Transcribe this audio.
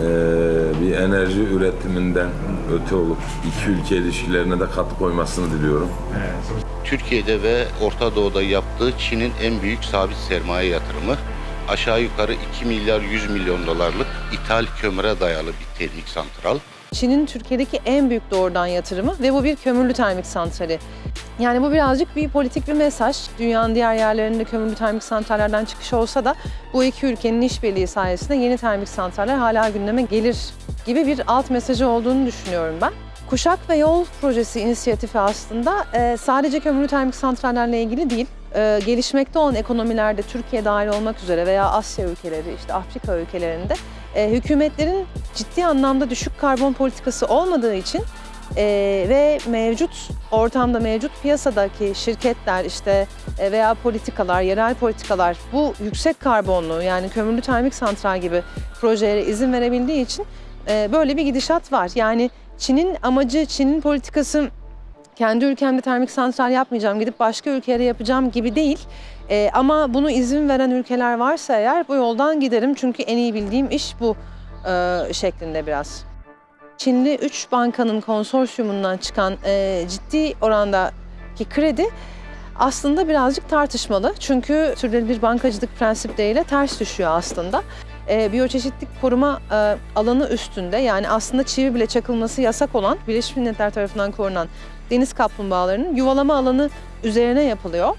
e, bir enerji üretiminden öte olup iki ülke ilişkilerine de katkı koymasını diliyorum. Türkiye'de ve Orta Doğu'da yaptığı Çin'in en büyük sabit sermaye yatırımı aşağı yukarı 2 milyar 100 milyon dolarlık ithal kömüre dayalı bir termik santral. Çin'in Türkiye'deki en büyük doğrudan yatırımı ve bu bir kömürlü termik santrali. Yani bu birazcık bir politik bir mesaj. Dünyanın diğer yerlerinde kömürlü termik santrallerden çıkış olsa da bu iki ülkenin işbirliği sayesinde yeni termik santraller hala gündeme gelir gibi bir alt mesajı olduğunu düşünüyorum ben. Kuşak ve Yol Projesi inisiyatifi aslında e, sadece kömürlü termik santrallerle ilgili değil, e, gelişmekte olan ekonomilerde Türkiye dahil olmak üzere veya Asya ülkeleri, işte Afrika ülkelerinde e, hükümetlerin ciddi anlamda düşük karbon politikası olmadığı için e, ve mevcut ortamda mevcut piyasadaki şirketler işte e, veya politikalar, yerel politikalar bu yüksek karbonlu yani kömürlü termik santral gibi projelere izin verebildiği için e, böyle bir gidişat var. Yani Çin'in amacı, Çin'in politikası kendi ülkemde termik santral yapmayacağım, gidip başka ülkelere yapacağım gibi değil. Ee, ama bunu izin veren ülkeler varsa eğer bu yoldan giderim. Çünkü en iyi bildiğim iş bu e, şeklinde biraz. Çinli 3 bankanın konsorsiyumundan çıkan e, ciddi orandaki kredi aslında birazcık tartışmalı. Çünkü sürdürülebilir bankacılık prensipleriyle ters düşüyor aslında. E, biyoçeşitlik koruma e, alanı üstünde yani aslında çivi bile çakılması yasak olan Birleşmiş Milletler tarafından korunan deniz kaplumbağalarının yuvalama alanı üzerine yapılıyor.